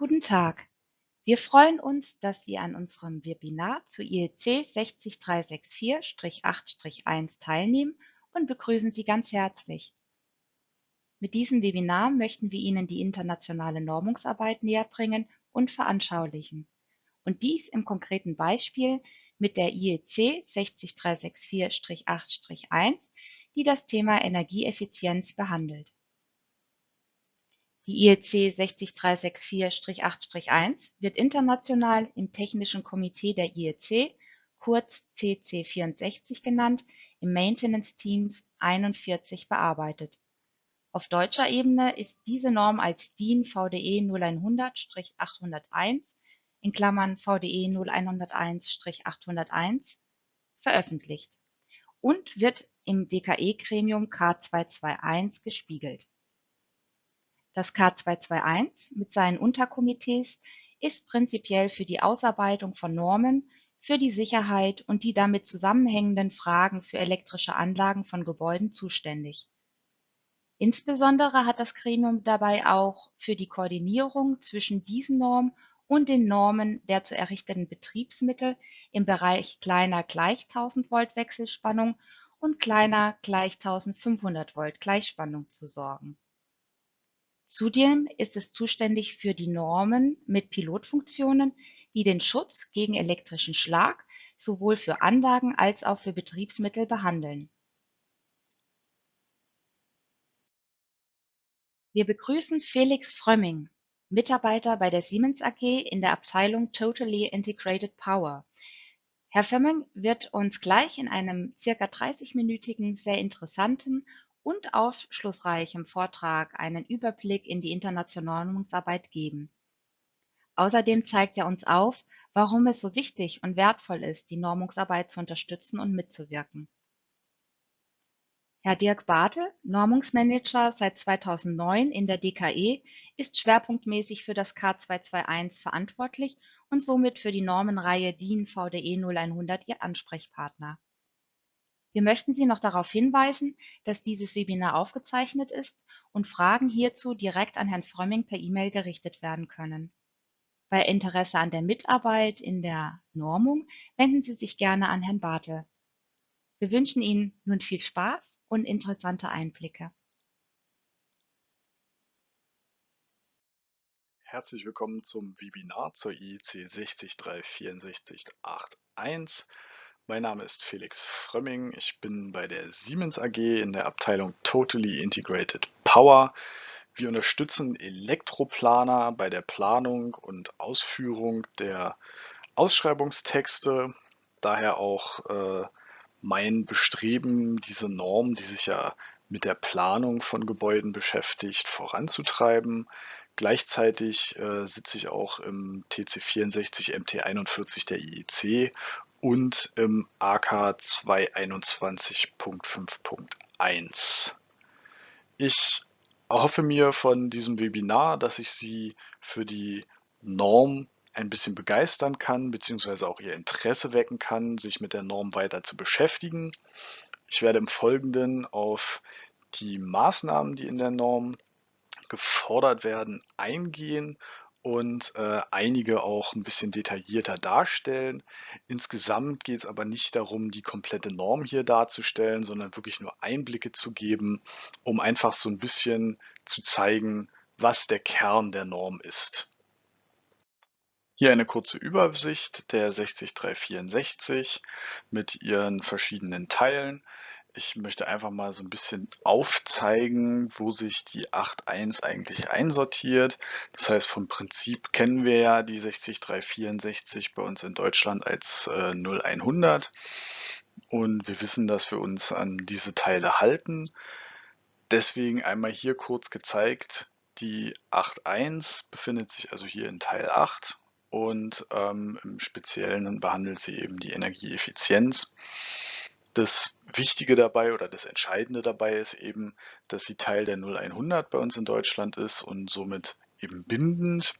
Guten Tag. Wir freuen uns, dass Sie an unserem Webinar zu IEC 60364-8-1 teilnehmen und begrüßen Sie ganz herzlich. Mit diesem Webinar möchten wir Ihnen die internationale Normungsarbeit näherbringen und veranschaulichen. Und dies im konkreten Beispiel mit der IEC 60364-8-1, die das Thema Energieeffizienz behandelt. Die IEC 60364-8-1 wird international im Technischen Komitee der IEC, kurz CC64 genannt, im Maintenance Teams 41 bearbeitet. Auf deutscher Ebene ist diese Norm als DIN VDE 0100-801 in Klammern VDE 0101-801 veröffentlicht und wird im DKE-Gremium K221 gespiegelt. Das K221 mit seinen Unterkomitees ist prinzipiell für die Ausarbeitung von Normen für die Sicherheit und die damit zusammenhängenden Fragen für elektrische Anlagen von Gebäuden zuständig. Insbesondere hat das Gremium dabei auch für die Koordinierung zwischen diesen Normen und den Normen der zu errichteten Betriebsmittel im Bereich kleiner gleich 1000 Volt Wechselspannung und kleiner gleich 1500 Volt Gleichspannung zu sorgen Zudem ist es zuständig für die Normen mit Pilotfunktionen, die den Schutz gegen elektrischen Schlag sowohl für Anlagen als auch für Betriebsmittel behandeln. Wir begrüßen Felix Frömming, Mitarbeiter bei der Siemens AG in der Abteilung Totally Integrated Power. Herr Frömming wird uns gleich in einem circa 30-minütigen, sehr interessanten und aufschlussreichem Vortrag einen Überblick in die internationale Normungsarbeit geben. Außerdem zeigt er uns auf, warum es so wichtig und wertvoll ist, die Normungsarbeit zu unterstützen und mitzuwirken. Herr Dirk Bartel, Normungsmanager seit 2009 in der DKE, ist schwerpunktmäßig für das K221 verantwortlich und somit für die Normenreihe DIN VDE 0100 Ihr Ansprechpartner. Wir möchten Sie noch darauf hinweisen, dass dieses Webinar aufgezeichnet ist und Fragen hierzu direkt an Herrn Frömming per E-Mail gerichtet werden können. Bei Interesse an der Mitarbeit in der Normung wenden Sie sich gerne an Herrn Bartel. Wir wünschen Ihnen nun viel Spaß und interessante Einblicke. Herzlich willkommen zum Webinar zur IEC 6036481. Mein Name ist Felix Frömming. Ich bin bei der Siemens AG in der Abteilung Totally Integrated Power. Wir unterstützen Elektroplaner bei der Planung und Ausführung der Ausschreibungstexte. Daher auch äh, mein Bestreben, diese Norm, die sich ja mit der Planung von Gebäuden beschäftigt, voranzutreiben. Gleichzeitig äh, sitze ich auch im TC64 MT41 der IEC und im AK 221.5.1. Ich erhoffe mir von diesem Webinar, dass ich Sie für die Norm ein bisschen begeistern kann, beziehungsweise auch Ihr Interesse wecken kann, sich mit der Norm weiter zu beschäftigen. Ich werde im Folgenden auf die Maßnahmen, die in der Norm gefordert werden, eingehen und äh, einige auch ein bisschen detaillierter darstellen. Insgesamt geht es aber nicht darum, die komplette Norm hier darzustellen, sondern wirklich nur Einblicke zu geben, um einfach so ein bisschen zu zeigen, was der Kern der Norm ist. Hier eine kurze Übersicht der 60364 mit ihren verschiedenen Teilen. Ich möchte einfach mal so ein bisschen aufzeigen, wo sich die 8.1 eigentlich einsortiert. Das heißt, vom Prinzip kennen wir ja die 60364 bei uns in Deutschland als äh, 0100 und wir wissen, dass wir uns an diese Teile halten. Deswegen einmal hier kurz gezeigt, die 8.1 befindet sich also hier in Teil 8 und ähm, im Speziellen behandelt sie eben die Energieeffizienz. Das Wichtige dabei oder das Entscheidende dabei ist eben, dass sie Teil der 0100 bei uns in Deutschland ist und somit eben bindend.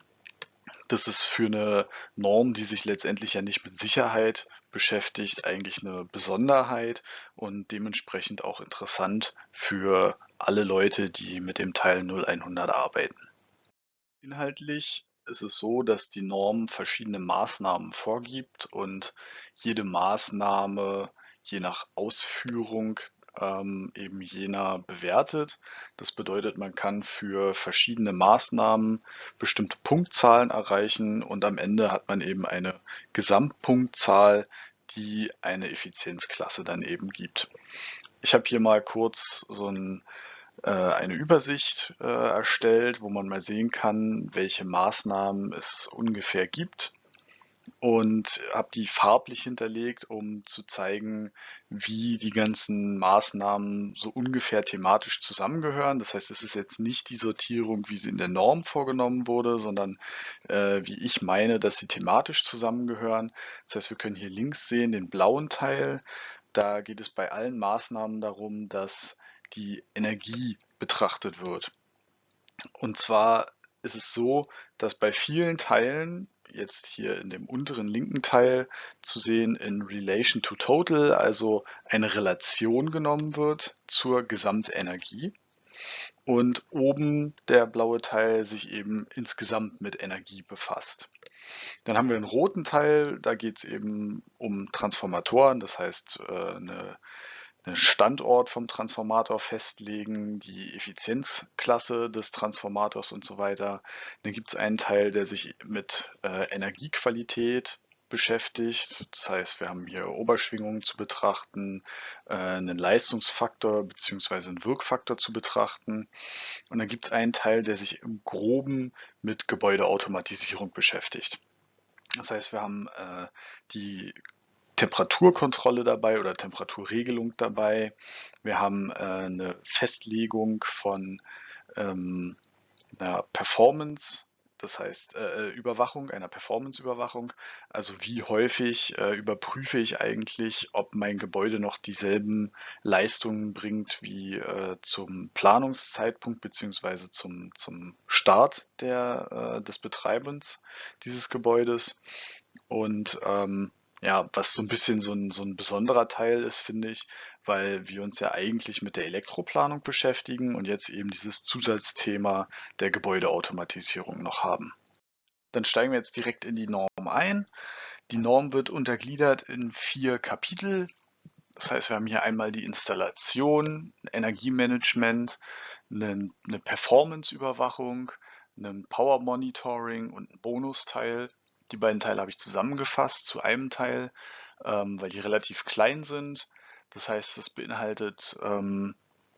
Das ist für eine Norm, die sich letztendlich ja nicht mit Sicherheit beschäftigt, eigentlich eine Besonderheit und dementsprechend auch interessant für alle Leute, die mit dem Teil 0100 arbeiten. Inhaltlich ist es so, dass die Norm verschiedene Maßnahmen vorgibt und jede Maßnahme je nach Ausführung ähm, eben jener bewertet. Das bedeutet, man kann für verschiedene Maßnahmen bestimmte Punktzahlen erreichen und am Ende hat man eben eine Gesamtpunktzahl, die eine Effizienzklasse dann eben gibt. Ich habe hier mal kurz so ein, äh, eine Übersicht äh, erstellt, wo man mal sehen kann, welche Maßnahmen es ungefähr gibt und habe die farblich hinterlegt, um zu zeigen, wie die ganzen Maßnahmen so ungefähr thematisch zusammengehören. Das heißt, es ist jetzt nicht die Sortierung, wie sie in der Norm vorgenommen wurde, sondern äh, wie ich meine, dass sie thematisch zusammengehören. Das heißt, wir können hier links sehen den blauen Teil. Da geht es bei allen Maßnahmen darum, dass die Energie betrachtet wird. Und zwar ist es so, dass bei vielen Teilen jetzt hier in dem unteren linken Teil zu sehen in Relation to Total, also eine Relation genommen wird zur Gesamtenergie. Und oben der blaue Teil sich eben insgesamt mit Energie befasst. Dann haben wir einen roten Teil, da geht es eben um Transformatoren, das heißt äh, eine Standort vom Transformator festlegen, die Effizienzklasse des Transformators und so weiter. Dann gibt es einen Teil, der sich mit äh, Energiequalität beschäftigt. Das heißt, wir haben hier Oberschwingungen zu betrachten, äh, einen Leistungsfaktor bzw. einen Wirkfaktor zu betrachten. Und dann gibt es einen Teil, der sich im groben mit Gebäudeautomatisierung beschäftigt. Das heißt, wir haben äh, die Temperaturkontrolle dabei oder Temperaturregelung dabei. Wir haben äh, eine Festlegung von ähm, einer Performance, das heißt äh, Überwachung, einer Performance-Überwachung. Also wie häufig äh, überprüfe ich eigentlich, ob mein Gebäude noch dieselben Leistungen bringt wie äh, zum Planungszeitpunkt beziehungsweise zum, zum Start der, äh, des Betreibens dieses Gebäudes. Und ähm, ja, was so ein bisschen so ein, so ein besonderer Teil ist, finde ich, weil wir uns ja eigentlich mit der Elektroplanung beschäftigen und jetzt eben dieses Zusatzthema der Gebäudeautomatisierung noch haben. Dann steigen wir jetzt direkt in die Norm ein. Die Norm wird untergliedert in vier Kapitel. Das heißt, wir haben hier einmal die Installation, Energiemanagement, eine, eine Performance-Überwachung, ein Power Monitoring und ein Bonusteil, die beiden Teile habe ich zusammengefasst zu einem Teil, ähm, weil die relativ klein sind. Das heißt, es beinhaltet ähm,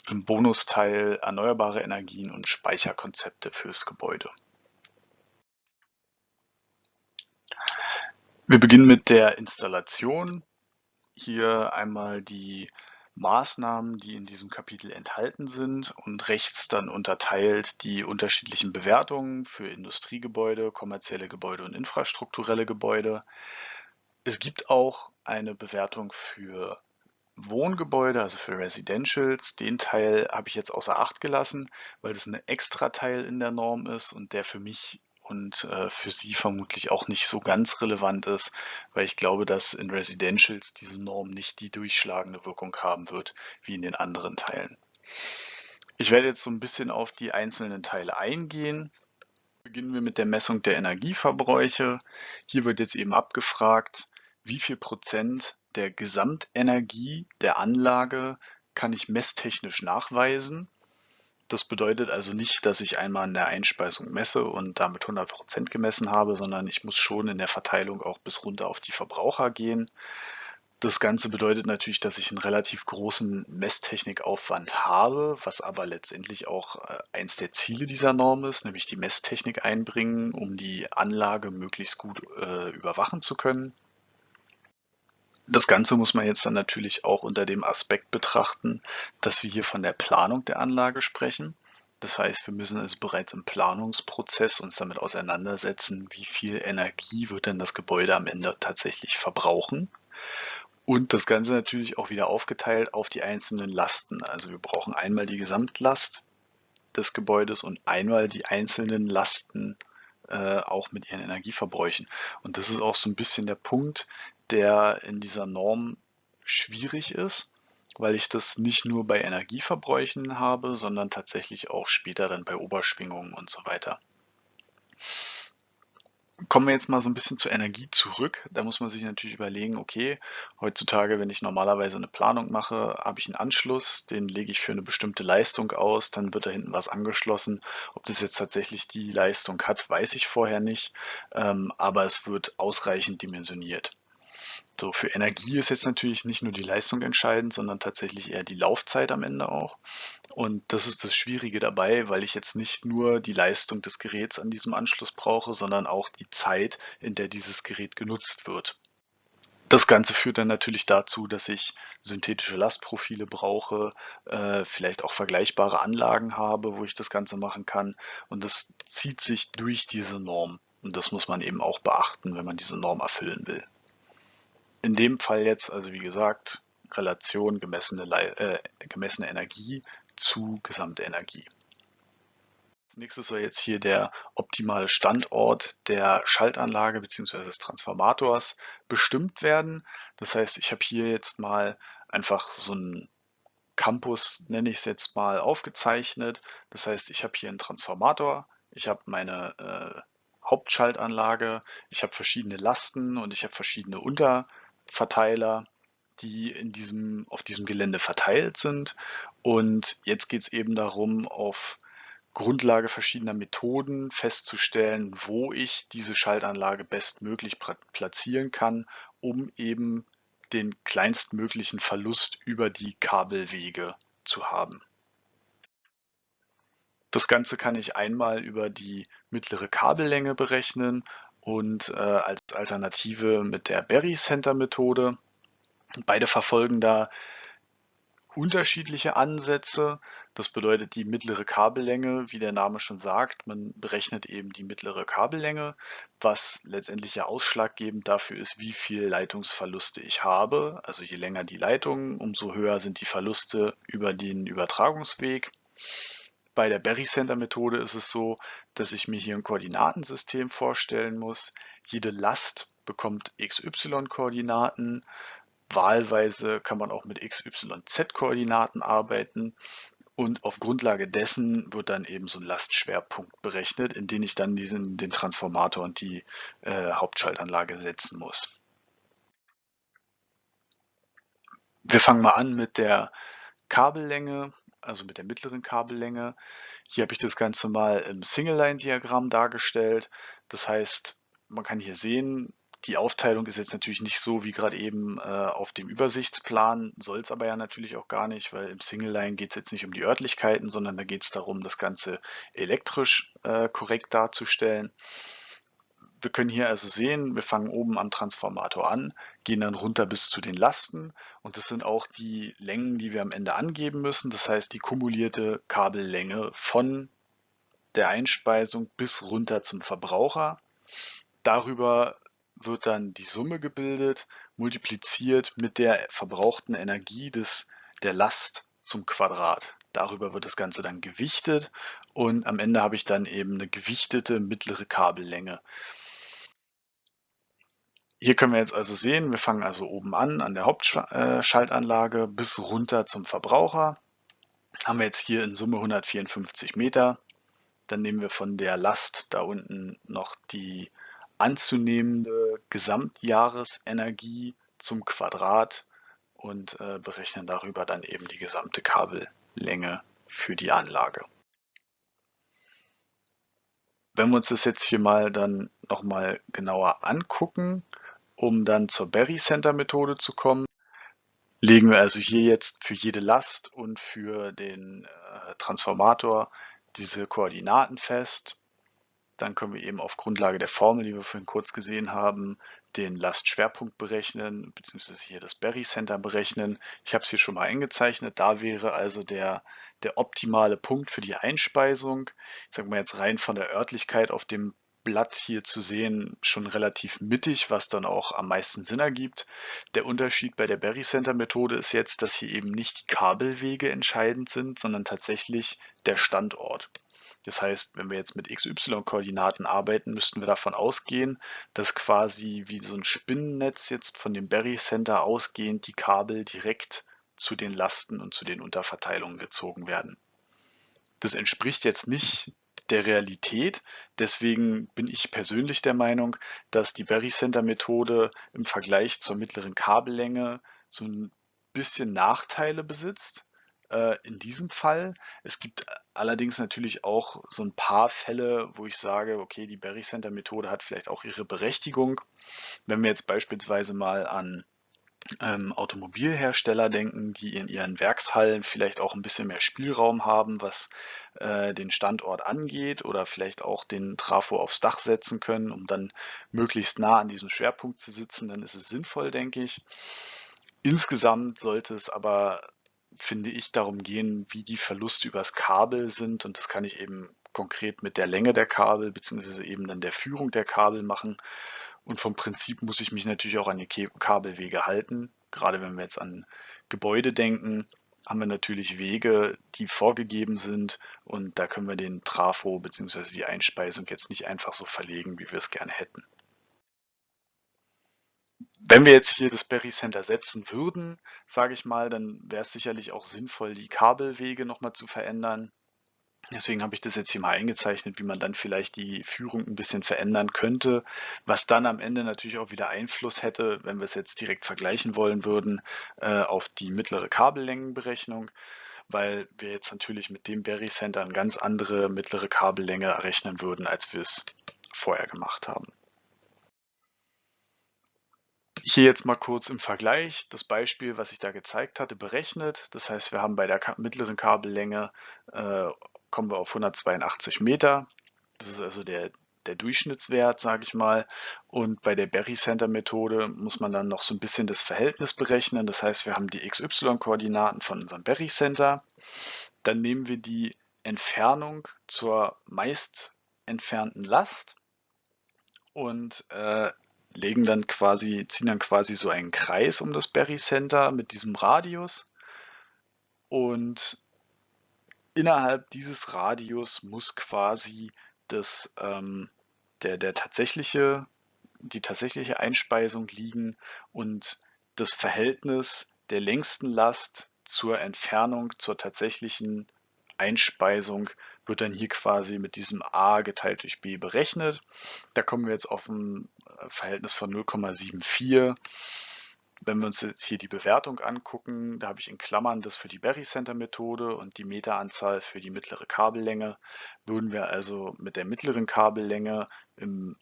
im Bonusteil erneuerbare Energien und Speicherkonzepte fürs Gebäude. Wir beginnen mit der Installation. Hier einmal die Maßnahmen, die in diesem Kapitel enthalten sind und rechts dann unterteilt die unterschiedlichen Bewertungen für Industriegebäude, kommerzielle Gebäude und infrastrukturelle Gebäude. Es gibt auch eine Bewertung für Wohngebäude, also für Residentials. Den Teil habe ich jetzt außer Acht gelassen, weil das ein extra Teil in der Norm ist und der für mich und äh, für Sie vermutlich auch nicht so ganz relevant ist, weil ich glaube, dass in Residentials diese Norm nicht die durchschlagende Wirkung haben wird wie in den anderen Teilen. Ich werde jetzt so ein bisschen auf die einzelnen Teile eingehen. Beginnen wir mit der Messung der Energieverbräuche. Hier wird jetzt eben abgefragt, wie viel Prozent der Gesamtenergie der Anlage kann ich messtechnisch nachweisen das bedeutet also nicht, dass ich einmal in der Einspeisung messe und damit 100 Prozent gemessen habe, sondern ich muss schon in der Verteilung auch bis runter auf die Verbraucher gehen. Das Ganze bedeutet natürlich, dass ich einen relativ großen Messtechnikaufwand habe, was aber letztendlich auch äh, eins der Ziele dieser Norm ist, nämlich die Messtechnik einbringen, um die Anlage möglichst gut äh, überwachen zu können. Das Ganze muss man jetzt dann natürlich auch unter dem Aspekt betrachten, dass wir hier von der Planung der Anlage sprechen. Das heißt, wir müssen also bereits im Planungsprozess uns damit auseinandersetzen, wie viel Energie wird denn das Gebäude am Ende tatsächlich verbrauchen. Und das Ganze natürlich auch wieder aufgeteilt auf die einzelnen Lasten. Also wir brauchen einmal die Gesamtlast des Gebäudes und einmal die einzelnen Lasten äh, auch mit ihren Energieverbräuchen. Und das ist auch so ein bisschen der Punkt, der in dieser Norm schwierig ist, weil ich das nicht nur bei Energieverbräuchen habe, sondern tatsächlich auch später dann bei Oberschwingungen und so weiter. Kommen wir jetzt mal so ein bisschen zur Energie zurück. Da muss man sich natürlich überlegen, okay, heutzutage, wenn ich normalerweise eine Planung mache, habe ich einen Anschluss, den lege ich für eine bestimmte Leistung aus, dann wird da hinten was angeschlossen. Ob das jetzt tatsächlich die Leistung hat, weiß ich vorher nicht, ähm, aber es wird ausreichend dimensioniert. So, für Energie ist jetzt natürlich nicht nur die Leistung entscheidend, sondern tatsächlich eher die Laufzeit am Ende auch. Und das ist das Schwierige dabei, weil ich jetzt nicht nur die Leistung des Geräts an diesem Anschluss brauche, sondern auch die Zeit, in der dieses Gerät genutzt wird. Das Ganze führt dann natürlich dazu, dass ich synthetische Lastprofile brauche, äh, vielleicht auch vergleichbare Anlagen habe, wo ich das Ganze machen kann. Und das zieht sich durch diese Norm. Und das muss man eben auch beachten, wenn man diese Norm erfüllen will. In dem Fall jetzt, also wie gesagt, Relation gemessene, äh, gemessene Energie zu gesamte Energie. Als nächstes soll jetzt hier der optimale Standort der Schaltanlage bzw. des Transformators bestimmt werden. Das heißt, ich habe hier jetzt mal einfach so einen Campus, nenne ich es jetzt mal, aufgezeichnet. Das heißt, ich habe hier einen Transformator, ich habe meine äh, Hauptschaltanlage, ich habe verschiedene Lasten und ich habe verschiedene Unter- Verteiler, die in diesem, auf diesem Gelände verteilt sind. Und jetzt geht es eben darum, auf Grundlage verschiedener Methoden festzustellen, wo ich diese Schaltanlage bestmöglich platzieren kann, um eben den kleinstmöglichen Verlust über die Kabelwege zu haben. Das Ganze kann ich einmal über die mittlere Kabellänge berechnen und äh, als Alternative mit der Berry Center Methode. Beide verfolgen da unterschiedliche Ansätze. Das bedeutet die mittlere Kabellänge, wie der Name schon sagt, man berechnet eben die mittlere Kabellänge, was letztendlich ja ausschlaggebend dafür ist, wie viel Leitungsverluste ich habe. Also je länger die Leitung, umso höher sind die Verluste über den Übertragungsweg. Bei der Berry Center Methode ist es so, dass ich mir hier ein Koordinatensystem vorstellen muss. Jede Last bekommt XY-Koordinaten. Wahlweise kann man auch mit XYZ-Koordinaten arbeiten. Und auf Grundlage dessen wird dann eben so ein Lastschwerpunkt berechnet, in den ich dann diesen, den Transformator und die äh, Hauptschaltanlage setzen muss. Wir fangen mal an mit der Kabellänge also mit der mittleren Kabellänge. Hier habe ich das Ganze mal im Single-Line-Diagramm dargestellt. Das heißt, man kann hier sehen, die Aufteilung ist jetzt natürlich nicht so wie gerade eben äh, auf dem Übersichtsplan, soll es aber ja natürlich auch gar nicht, weil im Single-Line geht es jetzt nicht um die Örtlichkeiten, sondern da geht es darum, das Ganze elektrisch äh, korrekt darzustellen. Wir können hier also sehen, wir fangen oben am Transformator an, gehen dann runter bis zu den Lasten und das sind auch die Längen, die wir am Ende angeben müssen. Das heißt, die kumulierte Kabellänge von der Einspeisung bis runter zum Verbraucher. Darüber wird dann die Summe gebildet, multipliziert mit der verbrauchten Energie des, der Last zum Quadrat. Darüber wird das Ganze dann gewichtet und am Ende habe ich dann eben eine gewichtete mittlere Kabellänge. Hier können wir jetzt also sehen, wir fangen also oben an, an der Hauptschaltanlage bis runter zum Verbraucher. Haben wir jetzt hier in Summe 154 Meter. Dann nehmen wir von der Last da unten noch die anzunehmende Gesamtjahresenergie zum Quadrat und äh, berechnen darüber dann eben die gesamte Kabellänge für die Anlage. Wenn wir uns das jetzt hier mal dann nochmal genauer angucken, um dann zur Berry Center Methode zu kommen, legen wir also hier jetzt für jede Last und für den äh, Transformator diese Koordinaten fest. Dann können wir eben auf Grundlage der Formel, die wir vorhin kurz gesehen haben, den Lastschwerpunkt berechnen, beziehungsweise hier das Berry Center berechnen. Ich habe es hier schon mal eingezeichnet. Da wäre also der, der optimale Punkt für die Einspeisung. Ich sage mal jetzt rein von der Örtlichkeit auf dem Blatt hier zu sehen schon relativ mittig, was dann auch am meisten Sinn ergibt. Der Unterschied bei der Berry Center Methode ist jetzt, dass hier eben nicht die Kabelwege entscheidend sind, sondern tatsächlich der Standort. Das heißt, wenn wir jetzt mit XY-Koordinaten arbeiten, müssten wir davon ausgehen, dass quasi wie so ein Spinnennetz jetzt von dem Berry Center ausgehend die Kabel direkt zu den Lasten und zu den Unterverteilungen gezogen werden. Das entspricht jetzt nicht der Realität. Deswegen bin ich persönlich der Meinung, dass die Berry Center Methode im Vergleich zur mittleren Kabellänge so ein bisschen Nachteile besitzt äh, in diesem Fall. Es gibt allerdings natürlich auch so ein paar Fälle, wo ich sage, okay, die Berry Center Methode hat vielleicht auch ihre Berechtigung. Wenn wir jetzt beispielsweise mal an ähm, Automobilhersteller denken, die in ihren Werkshallen vielleicht auch ein bisschen mehr Spielraum haben, was äh, den Standort angeht oder vielleicht auch den Trafo aufs Dach setzen können, um dann möglichst nah an diesem Schwerpunkt zu sitzen, dann ist es sinnvoll, denke ich. Insgesamt sollte es aber finde ich, darum gehen, wie die Verluste übers Kabel sind. Und das kann ich eben konkret mit der Länge der Kabel beziehungsweise eben dann der Führung der Kabel machen. Und vom Prinzip muss ich mich natürlich auch an die Kabelwege halten. Gerade wenn wir jetzt an Gebäude denken, haben wir natürlich Wege, die vorgegeben sind und da können wir den Trafo bzw. die Einspeisung jetzt nicht einfach so verlegen, wie wir es gerne hätten. Wenn wir jetzt hier das Berry Center setzen würden, sage ich mal, dann wäre es sicherlich auch sinnvoll, die Kabelwege nochmal zu verändern. Deswegen habe ich das jetzt hier mal eingezeichnet, wie man dann vielleicht die Führung ein bisschen verändern könnte, was dann am Ende natürlich auch wieder Einfluss hätte, wenn wir es jetzt direkt vergleichen wollen würden, äh, auf die mittlere Kabellängenberechnung, weil wir jetzt natürlich mit dem Berry Center eine ganz andere mittlere Kabellänge errechnen würden, als wir es vorher gemacht haben. Hier jetzt mal kurz im Vergleich das Beispiel, was ich da gezeigt hatte, berechnet. Das heißt, wir haben bei der mittleren Kabellänge äh, kommen wir auf 182 Meter. Das ist also der, der Durchschnittswert, sage ich mal. Und bei der Berry Center Methode muss man dann noch so ein bisschen das Verhältnis berechnen. Das heißt, wir haben die XY-Koordinaten von unserem Berry Center. Dann nehmen wir die Entfernung zur meist entfernten Last und äh, legen dann quasi, ziehen dann quasi so einen Kreis um das Berry Center mit diesem Radius und innerhalb dieses Radius muss quasi das, ähm, der, der tatsächliche, die tatsächliche Einspeisung liegen und das Verhältnis der längsten Last zur Entfernung zur tatsächlichen Einspeisung wird dann hier quasi mit diesem a geteilt durch b berechnet. Da kommen wir jetzt auf ein äh, Verhältnis von 0,74. Wenn wir uns jetzt hier die Bewertung angucken, da habe ich in Klammern das für die Berry Center Methode und die Meteranzahl für die mittlere Kabellänge, würden wir also mit der mittleren Kabellänge im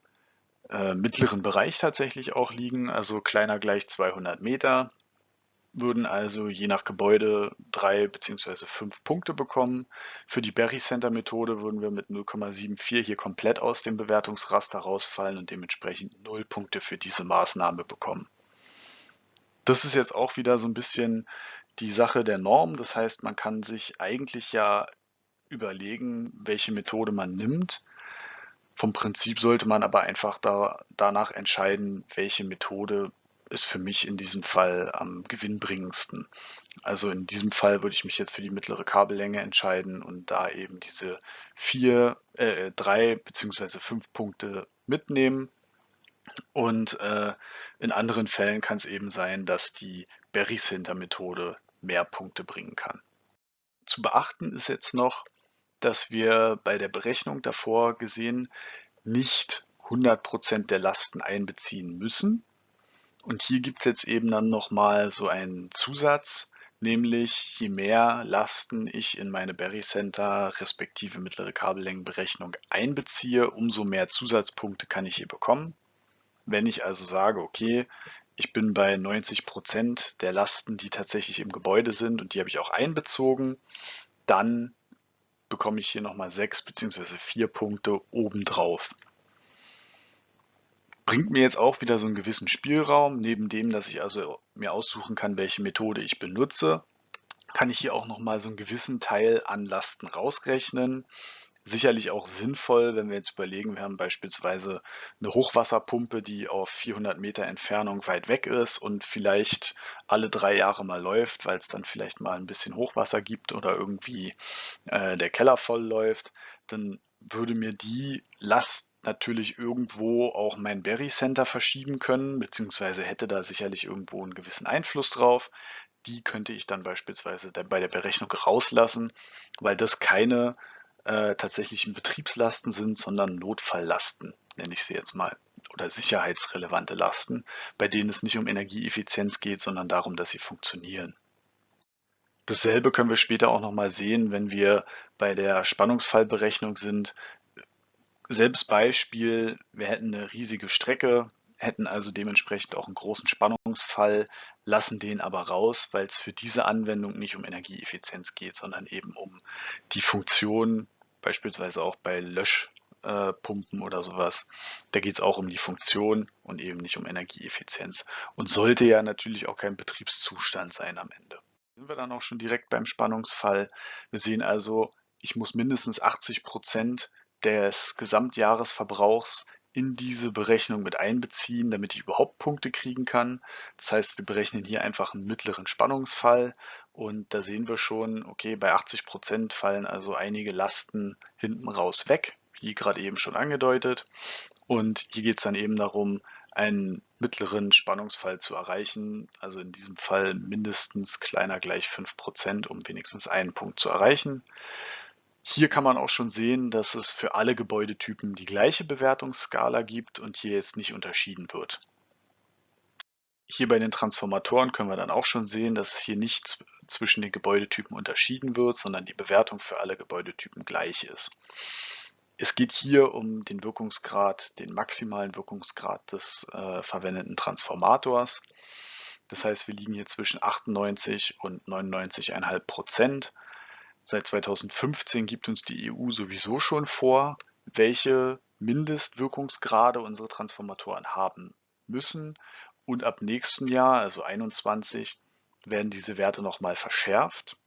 äh, mittleren Bereich tatsächlich auch liegen, also kleiner gleich 200 Meter würden also je nach Gebäude drei beziehungsweise fünf Punkte bekommen. Für die Berry Center Methode würden wir mit 0,74 hier komplett aus dem Bewertungsraster rausfallen und dementsprechend null Punkte für diese Maßnahme bekommen. Das ist jetzt auch wieder so ein bisschen die Sache der Norm. Das heißt, man kann sich eigentlich ja überlegen, welche Methode man nimmt. Vom Prinzip sollte man aber einfach da, danach entscheiden, welche Methode ist für mich in diesem Fall am gewinnbringendsten. Also in diesem Fall würde ich mich jetzt für die mittlere Kabellänge entscheiden und da eben diese vier, äh, drei beziehungsweise fünf Punkte mitnehmen. Und äh, in anderen Fällen kann es eben sein, dass die Berry-Center-Methode mehr Punkte bringen kann. Zu beachten ist jetzt noch, dass wir bei der Berechnung davor gesehen nicht 100% der Lasten einbeziehen müssen, und hier gibt es jetzt eben dann nochmal so einen Zusatz, nämlich je mehr Lasten ich in meine Berry Center respektive mittlere Kabellängenberechnung einbeziehe, umso mehr Zusatzpunkte kann ich hier bekommen. Wenn ich also sage, okay, ich bin bei 90 Prozent der Lasten, die tatsächlich im Gebäude sind und die habe ich auch einbezogen, dann bekomme ich hier nochmal sechs bzw. vier Punkte obendrauf bringt mir jetzt auch wieder so einen gewissen Spielraum. Neben dem, dass ich also mir aussuchen kann, welche Methode ich benutze, kann ich hier auch nochmal so einen gewissen Teil an Lasten rausrechnen. Sicherlich auch sinnvoll, wenn wir jetzt überlegen, wir haben beispielsweise eine Hochwasserpumpe, die auf 400 Meter Entfernung weit weg ist und vielleicht alle drei Jahre mal läuft, weil es dann vielleicht mal ein bisschen Hochwasser gibt oder irgendwie äh, der Keller voll läuft, dann würde mir die Last natürlich irgendwo auch mein Berry Center verschieben können, beziehungsweise hätte da sicherlich irgendwo einen gewissen Einfluss drauf. Die könnte ich dann beispielsweise bei der Berechnung rauslassen, weil das keine äh, tatsächlichen Betriebslasten sind, sondern Notfalllasten, nenne ich sie jetzt mal, oder sicherheitsrelevante Lasten, bei denen es nicht um Energieeffizienz geht, sondern darum, dass sie funktionieren. Dasselbe können wir später auch nochmal sehen, wenn wir bei der Spannungsfallberechnung sind. Selbes Beispiel, wir hätten eine riesige Strecke, hätten also dementsprechend auch einen großen Spannungsfall, lassen den aber raus, weil es für diese Anwendung nicht um Energieeffizienz geht, sondern eben um die Funktion, beispielsweise auch bei Löschpumpen oder sowas. Da geht es auch um die Funktion und eben nicht um Energieeffizienz. Und sollte ja natürlich auch kein Betriebszustand sein am Ende. Sind wir dann auch schon direkt beim Spannungsfall. Wir sehen also, ich muss mindestens 80 Prozent des Gesamtjahresverbrauchs in diese Berechnung mit einbeziehen, damit ich überhaupt Punkte kriegen kann. Das heißt, wir berechnen hier einfach einen mittleren Spannungsfall und da sehen wir schon, okay, bei 80 Prozent fallen also einige Lasten hinten raus weg, wie gerade eben schon angedeutet. Und hier geht es dann eben darum, einen mittleren Spannungsfall zu erreichen, also in diesem Fall mindestens kleiner gleich 5 Prozent, um wenigstens einen Punkt zu erreichen. Hier kann man auch schon sehen, dass es für alle Gebäudetypen die gleiche Bewertungsskala gibt und hier jetzt nicht unterschieden wird. Hier bei den Transformatoren können wir dann auch schon sehen, dass hier nicht zwischen den Gebäudetypen unterschieden wird, sondern die Bewertung für alle Gebäudetypen gleich ist. Es geht hier um den Wirkungsgrad, den maximalen Wirkungsgrad des äh, verwendeten Transformators. Das heißt, wir liegen hier zwischen 98 und 99,5 Prozent. Seit 2015 gibt uns die EU sowieso schon vor, welche Mindestwirkungsgrade unsere Transformatoren haben müssen. Und ab nächstem Jahr, also 21, werden diese Werte nochmal verschärft.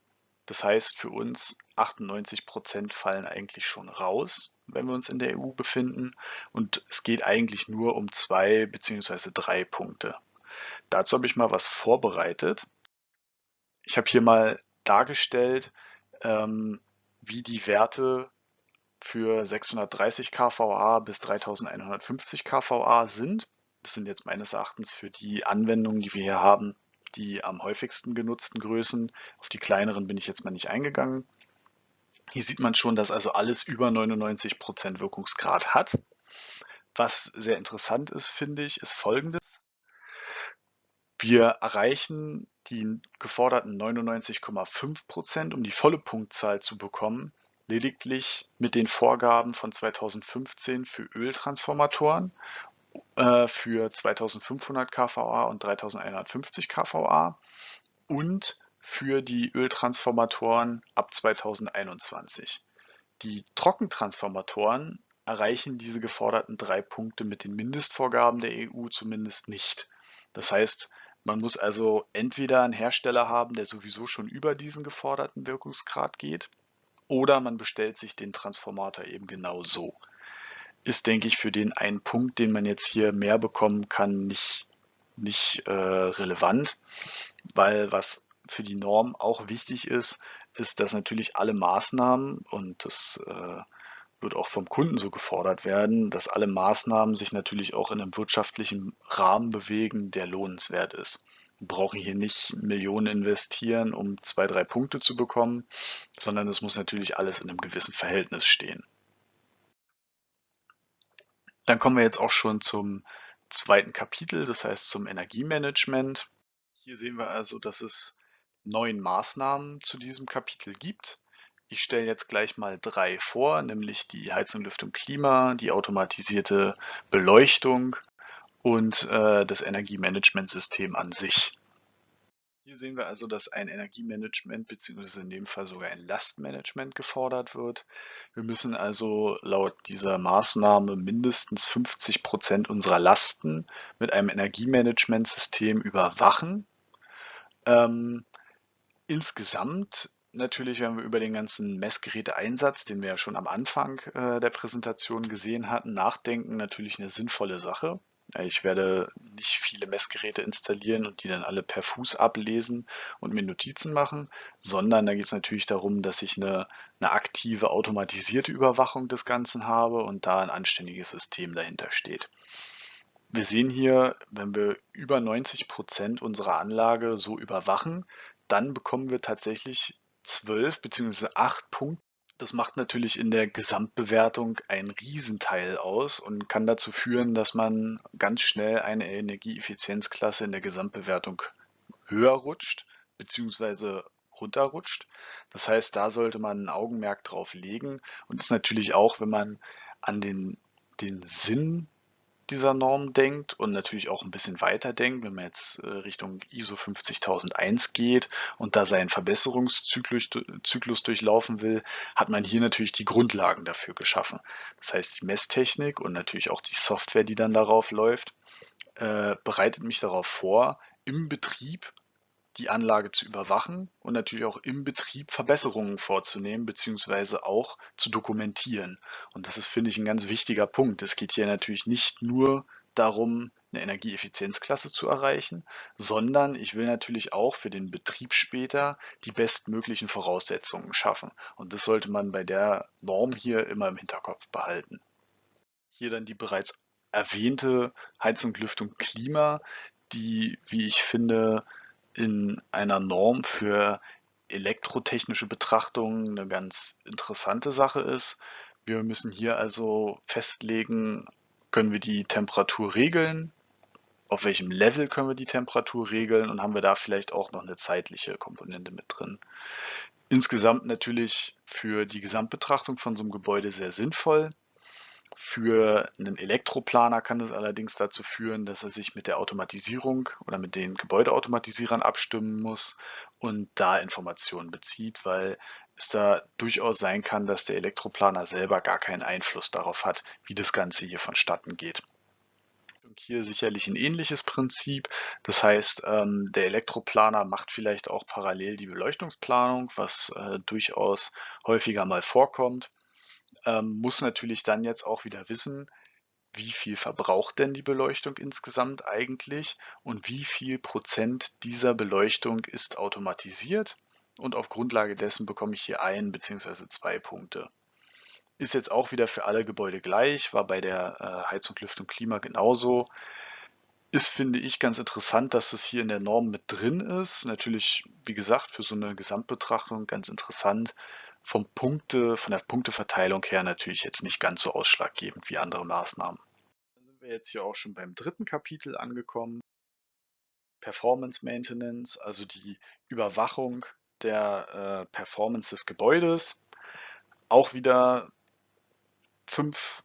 Das heißt für uns 98 Prozent fallen eigentlich schon raus, wenn wir uns in der EU befinden. Und es geht eigentlich nur um zwei beziehungsweise drei Punkte. Dazu habe ich mal was vorbereitet. Ich habe hier mal dargestellt, ähm, wie die Werte für 630 kVA bis 3150 kVA sind. Das sind jetzt meines Erachtens für die Anwendungen, die wir hier haben, die am häufigsten genutzten Größen. Auf die kleineren bin ich jetzt mal nicht eingegangen. Hier sieht man schon, dass also alles über 99 Prozent Wirkungsgrad hat. Was sehr interessant ist, finde ich, ist folgendes. Wir erreichen die geforderten 99,5 Prozent, um die volle Punktzahl zu bekommen, lediglich mit den Vorgaben von 2015 für Öltransformatoren äh, für 2500 kVA und 3150 kVA und für die Öltransformatoren ab 2021. Die Trockentransformatoren erreichen diese geforderten drei Punkte mit den Mindestvorgaben der EU zumindest nicht. Das heißt, man muss also entweder einen Hersteller haben, der sowieso schon über diesen geforderten Wirkungsgrad geht, oder man bestellt sich den Transformator eben genau so. Ist, denke ich, für den einen Punkt, den man jetzt hier mehr bekommen kann, nicht, nicht äh, relevant, weil was für die Norm auch wichtig ist, ist, dass natürlich alle Maßnahmen, und das äh, wird auch vom Kunden so gefordert werden, dass alle Maßnahmen sich natürlich auch in einem wirtschaftlichen Rahmen bewegen, der lohnenswert ist. Wir brauchen hier nicht Millionen investieren, um zwei, drei Punkte zu bekommen, sondern es muss natürlich alles in einem gewissen Verhältnis stehen. Dann kommen wir jetzt auch schon zum zweiten Kapitel, das heißt zum Energiemanagement. Hier sehen wir also, dass es neun Maßnahmen zu diesem Kapitel gibt. Ich stelle jetzt gleich mal drei vor, nämlich die Heizung, Lüftung, Klima, die automatisierte Beleuchtung und äh, das Energiemanagementsystem an sich. Hier sehen wir also, dass ein Energiemanagement bzw. in dem Fall sogar ein Lastmanagement gefordert wird. Wir müssen also laut dieser Maßnahme mindestens 50 Prozent unserer Lasten mit einem Energiemanagementsystem überwachen. Ähm, insgesamt natürlich, wenn wir über den ganzen Messgeräteeinsatz, den wir ja schon am Anfang äh, der Präsentation gesehen hatten, nachdenken, natürlich eine sinnvolle Sache. Ich werde nicht viele Messgeräte installieren und die dann alle per Fuß ablesen und mir Notizen machen, sondern da geht es natürlich darum, dass ich eine, eine aktive automatisierte Überwachung des Ganzen habe und da ein anständiges System dahinter steht. Wir sehen hier, wenn wir über 90 Prozent unserer Anlage so überwachen, dann bekommen wir tatsächlich 12 bzw. 8 Punkte. Das macht natürlich in der Gesamtbewertung einen Riesenteil aus und kann dazu führen, dass man ganz schnell eine Energieeffizienzklasse in der Gesamtbewertung höher rutscht bzw. runterrutscht. Das heißt, da sollte man ein Augenmerk drauf legen und ist natürlich auch, wenn man an den, den Sinn dieser Norm denkt und natürlich auch ein bisschen weiter denkt, wenn man jetzt äh, Richtung ISO 50001 geht und da seinen Verbesserungszyklus Zyklus durchlaufen will, hat man hier natürlich die Grundlagen dafür geschaffen. Das heißt, die Messtechnik und natürlich auch die Software, die dann darauf läuft, äh, bereitet mich darauf vor, im Betrieb die Anlage zu überwachen und natürlich auch im Betrieb Verbesserungen vorzunehmen beziehungsweise auch zu dokumentieren. Und das ist, finde ich, ein ganz wichtiger Punkt. Es geht hier natürlich nicht nur darum, eine Energieeffizienzklasse zu erreichen, sondern ich will natürlich auch für den Betrieb später die bestmöglichen Voraussetzungen schaffen. Und das sollte man bei der Norm hier immer im Hinterkopf behalten. Hier dann die bereits erwähnte Heizung, Lüftung, Klima, die, wie ich finde, in einer Norm für elektrotechnische Betrachtungen eine ganz interessante Sache ist. Wir müssen hier also festlegen, können wir die Temperatur regeln, auf welchem Level können wir die Temperatur regeln und haben wir da vielleicht auch noch eine zeitliche Komponente mit drin. Insgesamt natürlich für die Gesamtbetrachtung von so einem Gebäude sehr sinnvoll. Für einen Elektroplaner kann es allerdings dazu führen, dass er sich mit der Automatisierung oder mit den Gebäudeautomatisierern abstimmen muss und da Informationen bezieht, weil es da durchaus sein kann, dass der Elektroplaner selber gar keinen Einfluss darauf hat, wie das Ganze hier vonstatten geht. Und hier sicherlich ein ähnliches Prinzip. Das heißt, ähm, der Elektroplaner macht vielleicht auch parallel die Beleuchtungsplanung, was äh, durchaus häufiger mal vorkommt ähm, muss natürlich dann jetzt auch wieder wissen, wie viel verbraucht denn die Beleuchtung insgesamt eigentlich und wie viel Prozent dieser Beleuchtung ist automatisiert. Und auf Grundlage dessen bekomme ich hier ein bzw. zwei Punkte. Ist jetzt auch wieder für alle Gebäude gleich, war bei der äh, Heizung, Lüftung, Klima genauso. Ist, finde ich, ganz interessant, dass es hier in der Norm mit drin ist. Natürlich, wie gesagt, für so eine Gesamtbetrachtung ganz interessant, vom Punkte, von der Punkteverteilung her natürlich jetzt nicht ganz so ausschlaggebend wie andere Maßnahmen. Dann sind wir jetzt hier auch schon beim dritten Kapitel angekommen. Performance Maintenance, also die Überwachung der äh, Performance des Gebäudes. Auch wieder fünf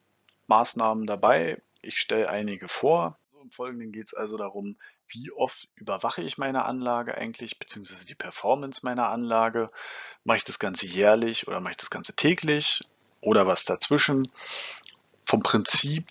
Maßnahmen dabei. Ich stelle einige vor. Im Folgenden geht es also darum, wie oft überwache ich meine Anlage eigentlich, beziehungsweise die Performance meiner Anlage. Mache ich das Ganze jährlich oder mache ich das Ganze täglich oder was dazwischen? Vom Prinzip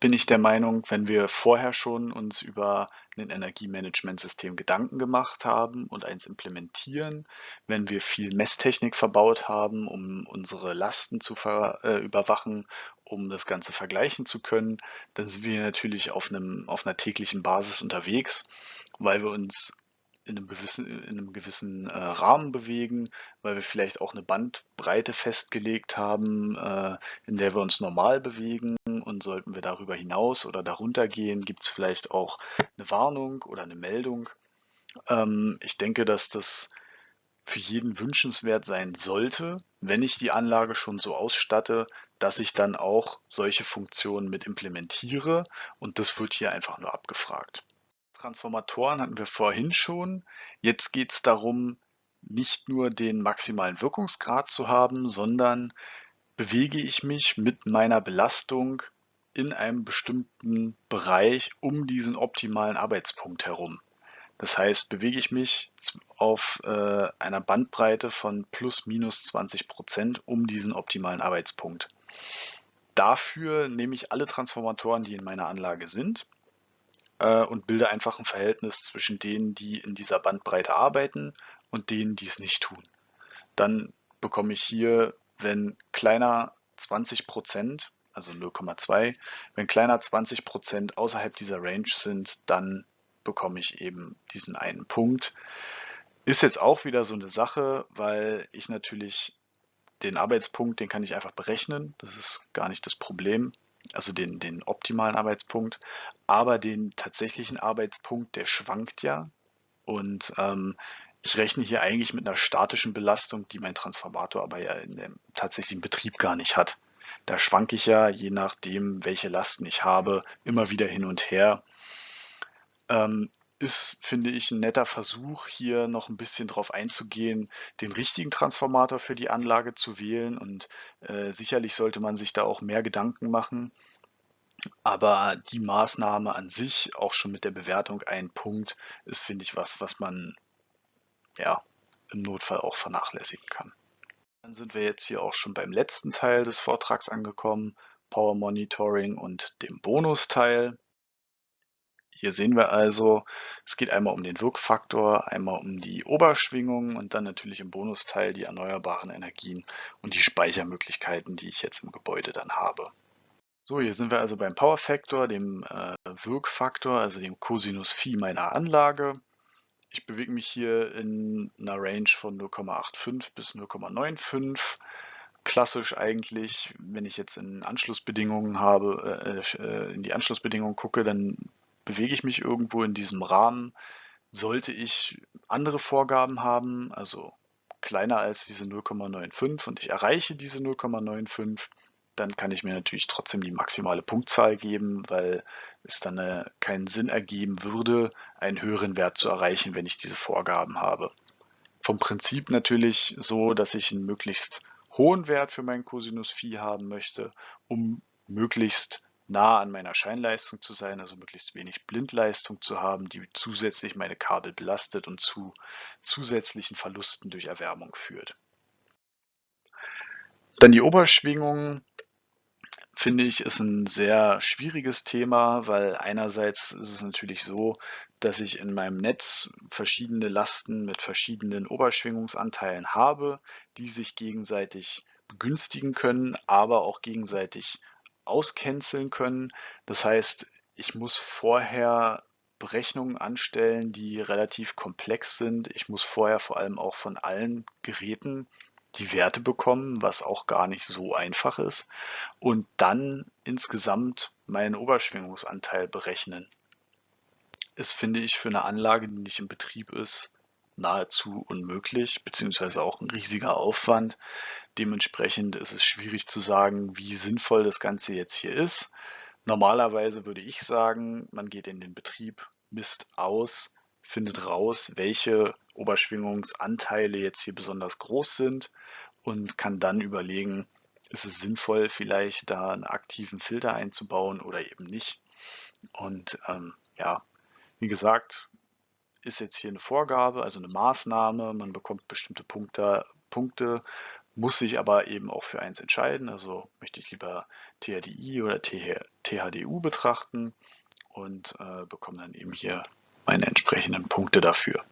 bin ich der Meinung, wenn wir vorher schon uns über ein Energiemanagementsystem Gedanken gemacht haben und eins implementieren, wenn wir viel Messtechnik verbaut haben, um unsere Lasten zu äh, überwachen, um das Ganze vergleichen zu können, dann sind wir natürlich auf, einem, auf einer täglichen Basis unterwegs, weil wir uns in einem gewissen, in einem gewissen äh, Rahmen bewegen, weil wir vielleicht auch eine Bandbreite festgelegt haben, äh, in der wir uns normal bewegen. Und sollten wir darüber hinaus oder darunter gehen, gibt es vielleicht auch eine Warnung oder eine Meldung. Ähm, ich denke, dass das für jeden wünschenswert sein sollte, wenn ich die Anlage schon so ausstatte, dass ich dann auch solche Funktionen mit implementiere und das wird hier einfach nur abgefragt. Transformatoren hatten wir vorhin schon. Jetzt geht es darum, nicht nur den maximalen Wirkungsgrad zu haben, sondern bewege ich mich mit meiner Belastung in einem bestimmten Bereich um diesen optimalen Arbeitspunkt herum. Das heißt, bewege ich mich auf äh, einer Bandbreite von plus minus 20 Prozent um diesen optimalen Arbeitspunkt. Dafür nehme ich alle Transformatoren, die in meiner Anlage sind äh, und bilde einfach ein Verhältnis zwischen denen, die in dieser Bandbreite arbeiten und denen, die es nicht tun. Dann bekomme ich hier, wenn kleiner 20 Prozent, also 0,2, wenn kleiner 20 Prozent außerhalb dieser Range sind, dann bekomme ich eben diesen einen Punkt. Ist jetzt auch wieder so eine Sache, weil ich natürlich den Arbeitspunkt, den kann ich einfach berechnen. Das ist gar nicht das Problem. Also den, den optimalen Arbeitspunkt. Aber den tatsächlichen Arbeitspunkt, der schwankt ja. Und ähm, Ich rechne hier eigentlich mit einer statischen Belastung, die mein Transformator aber ja in dem tatsächlichen Betrieb gar nicht hat. Da schwanke ich ja, je nachdem, welche Lasten ich habe, immer wieder hin und her. Ähm, ist, finde ich, ein netter Versuch, hier noch ein bisschen drauf einzugehen, den richtigen Transformator für die Anlage zu wählen. Und äh, sicherlich sollte man sich da auch mehr Gedanken machen. Aber die Maßnahme an sich, auch schon mit der Bewertung ein Punkt, ist, finde ich, was, was man ja im Notfall auch vernachlässigen kann. Dann sind wir jetzt hier auch schon beim letzten Teil des Vortrags angekommen, Power Monitoring und dem Bonusteil. Hier sehen wir also, es geht einmal um den Wirkfaktor, einmal um die Oberschwingung und dann natürlich im Bonusteil die erneuerbaren Energien und die Speichermöglichkeiten, die ich jetzt im Gebäude dann habe. So, hier sind wir also beim Power Factor, dem äh, Wirkfaktor, also dem Cosinus Phi meiner Anlage. Ich bewege mich hier in einer Range von 0,85 bis 0,95. Klassisch eigentlich, wenn ich jetzt in Anschlussbedingungen habe, äh, äh, in die Anschlussbedingungen gucke, dann bewege ich mich irgendwo in diesem Rahmen. Sollte ich andere Vorgaben haben, also kleiner als diese 0,95 und ich erreiche diese 0,95, dann kann ich mir natürlich trotzdem die maximale Punktzahl geben, weil es dann äh, keinen Sinn ergeben würde, einen höheren Wert zu erreichen, wenn ich diese Vorgaben habe. Vom Prinzip natürlich so, dass ich einen möglichst hohen Wert für meinen Cosinus Phi haben möchte, um möglichst nah an meiner Scheinleistung zu sein, also möglichst wenig Blindleistung zu haben, die zusätzlich meine Kabel belastet und zu zusätzlichen Verlusten durch Erwärmung führt. Dann die Oberschwingung finde ich, ist ein sehr schwieriges Thema, weil einerseits ist es natürlich so, dass ich in meinem Netz verschiedene Lasten mit verschiedenen Oberschwingungsanteilen habe, die sich gegenseitig begünstigen können, aber auch gegenseitig auscanceln können. Das heißt, ich muss vorher Berechnungen anstellen, die relativ komplex sind. Ich muss vorher vor allem auch von allen Geräten die Werte bekommen, was auch gar nicht so einfach ist, und dann insgesamt meinen Oberschwingungsanteil berechnen. Ist, finde ich, für eine Anlage, die nicht in Betrieb ist, nahezu unmöglich, beziehungsweise auch ein riesiger Aufwand. Dementsprechend ist es schwierig zu sagen, wie sinnvoll das Ganze jetzt hier ist. Normalerweise würde ich sagen, man geht in den Betrieb, misst aus, findet raus, welche Oberschwingungsanteile jetzt hier besonders groß sind und kann dann überlegen, ist es sinnvoll, vielleicht da einen aktiven Filter einzubauen oder eben nicht. Und ähm, ja, wie gesagt, ist jetzt hier eine Vorgabe, also eine Maßnahme. Man bekommt bestimmte Punkte, Punkte muss sich aber eben auch für eins entscheiden. Also möchte ich lieber THDI oder THDU betrachten und äh, bekomme dann eben hier meine entsprechenden Punkte dafür.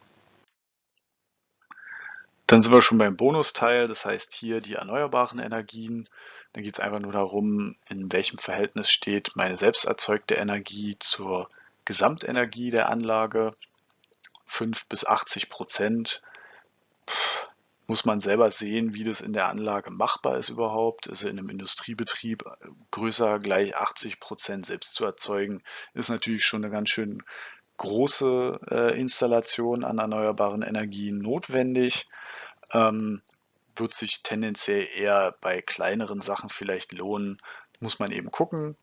Dann sind wir schon beim Bonusteil, das heißt hier die erneuerbaren Energien. Dann geht es einfach nur darum, in welchem Verhältnis steht meine selbst erzeugte Energie zur Gesamtenergie der Anlage. 5 bis 80 Prozent muss man selber sehen, wie das in der Anlage machbar ist überhaupt. Also in einem Industriebetrieb größer gleich 80 Prozent selbst zu erzeugen, ist natürlich schon eine ganz schön große äh, Installation an erneuerbaren Energien notwendig. Ähm, wird sich tendenziell eher bei kleineren Sachen vielleicht lohnen, muss man eben gucken.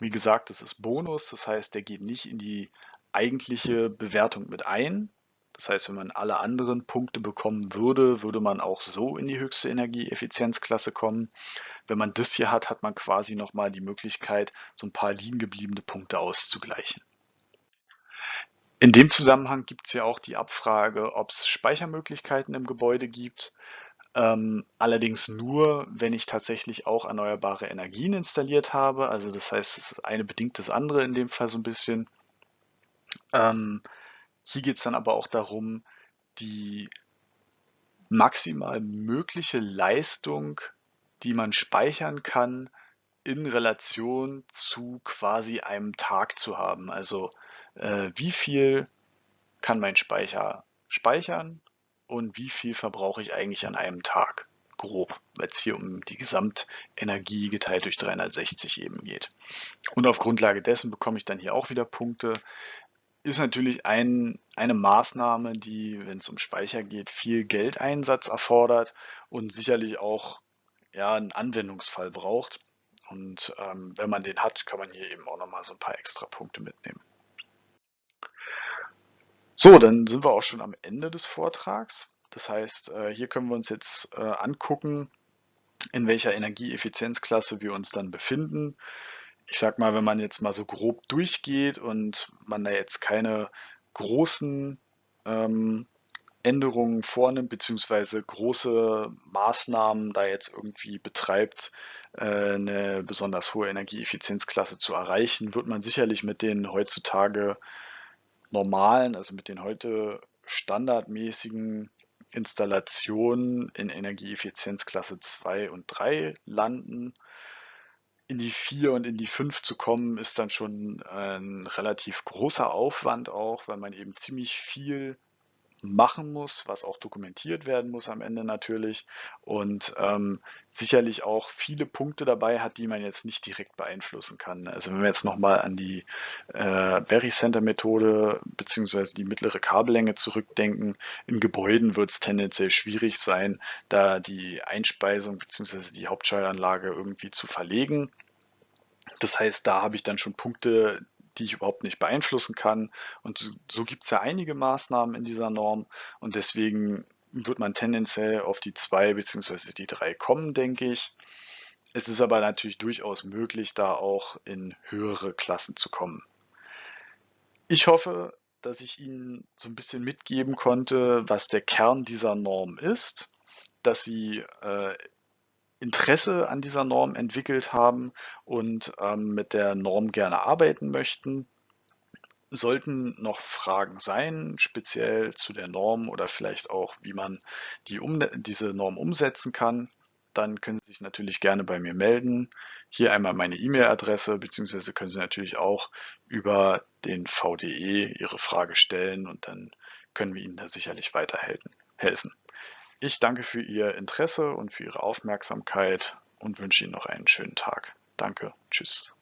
Wie gesagt, das ist Bonus, das heißt, der geht nicht in die eigentliche Bewertung mit ein. Das heißt, wenn man alle anderen Punkte bekommen würde, würde man auch so in die höchste Energieeffizienzklasse kommen. Wenn man das hier hat, hat man quasi nochmal die Möglichkeit, so ein paar liegen gebliebene Punkte auszugleichen. In dem Zusammenhang gibt es ja auch die Abfrage, ob es Speichermöglichkeiten im Gebäude gibt. Ähm, allerdings nur, wenn ich tatsächlich auch erneuerbare Energien installiert habe. Also das heißt, es ist eine bedingt das andere in dem Fall so ein bisschen. Ähm, hier geht es dann aber auch darum, die maximal mögliche Leistung, die man speichern kann, in Relation zu quasi einem Tag zu haben. Also äh, wie viel kann mein Speicher speichern und wie viel verbrauche ich eigentlich an einem Tag, grob, weil es hier um die Gesamtenergie geteilt durch 360 eben geht. Und auf Grundlage dessen bekomme ich dann hier auch wieder Punkte. Ist natürlich ein, eine Maßnahme, die, wenn es um Speicher geht, viel Geldeinsatz erfordert und sicherlich auch ja, einen Anwendungsfall braucht. Und ähm, wenn man den hat, kann man hier eben auch nochmal so ein paar extra Punkte mitnehmen. So, dann sind wir auch schon am Ende des Vortrags. Das heißt, äh, hier können wir uns jetzt äh, angucken, in welcher Energieeffizienzklasse wir uns dann befinden. Ich sag mal, wenn man jetzt mal so grob durchgeht und man da jetzt keine großen ähm, Änderungen vornimmt, beziehungsweise große Maßnahmen da jetzt irgendwie betreibt, äh, eine besonders hohe Energieeffizienzklasse zu erreichen, wird man sicherlich mit den heutzutage normalen, also mit den heute standardmäßigen Installationen in Energieeffizienzklasse 2 und 3 landen. In die 4 und in die 5 zu kommen, ist dann schon ein relativ großer Aufwand auch, weil man eben ziemlich viel machen muss, was auch dokumentiert werden muss am Ende natürlich und ähm, sicherlich auch viele Punkte dabei hat, die man jetzt nicht direkt beeinflussen kann. Also wenn wir jetzt nochmal an die äh, Berry Center Methode beziehungsweise die mittlere Kabellänge zurückdenken, in Gebäuden wird es tendenziell schwierig sein, da die Einspeisung beziehungsweise die Hauptschaltanlage irgendwie zu verlegen. Das heißt, da habe ich dann schon Punkte, die ich überhaupt nicht beeinflussen kann. Und so, so gibt es ja einige Maßnahmen in dieser Norm und deswegen wird man tendenziell auf die zwei bzw. die drei kommen, denke ich. Es ist aber natürlich durchaus möglich, da auch in höhere Klassen zu kommen. Ich hoffe, dass ich Ihnen so ein bisschen mitgeben konnte, was der Kern dieser Norm ist, dass Sie äh, Interesse an dieser Norm entwickelt haben und ähm, mit der Norm gerne arbeiten möchten. Sollten noch Fragen sein, speziell zu der Norm oder vielleicht auch, wie man die um, diese Norm umsetzen kann, dann können Sie sich natürlich gerne bei mir melden. Hier einmal meine E-Mail-Adresse, beziehungsweise können Sie natürlich auch über den VDE Ihre Frage stellen und dann können wir Ihnen da sicherlich weiterhelfen. Ich danke für Ihr Interesse und für Ihre Aufmerksamkeit und wünsche Ihnen noch einen schönen Tag. Danke. Tschüss.